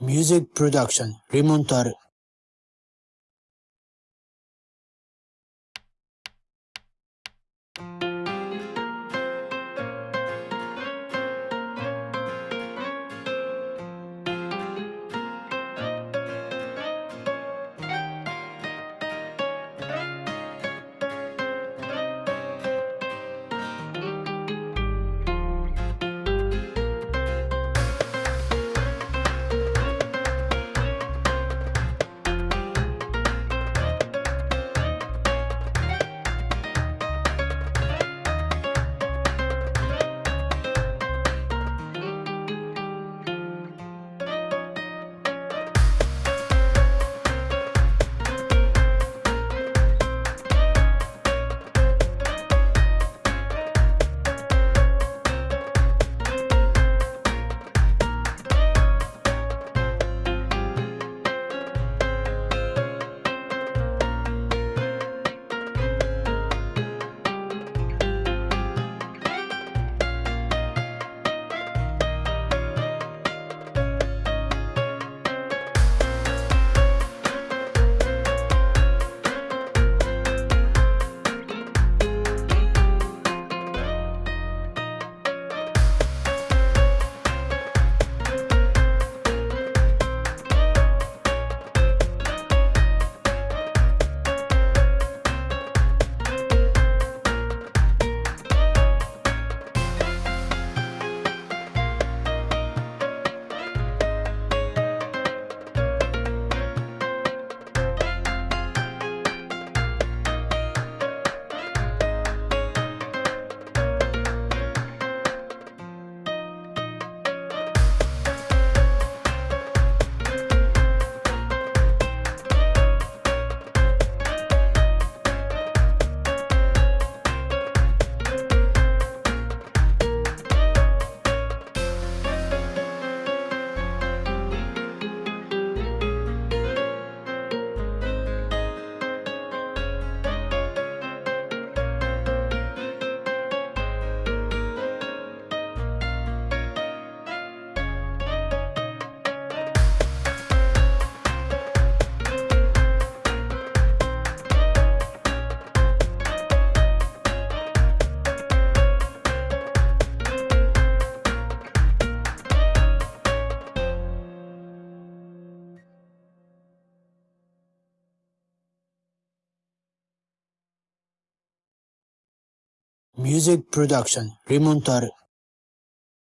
Music Production Rimontar Music Production Rimontar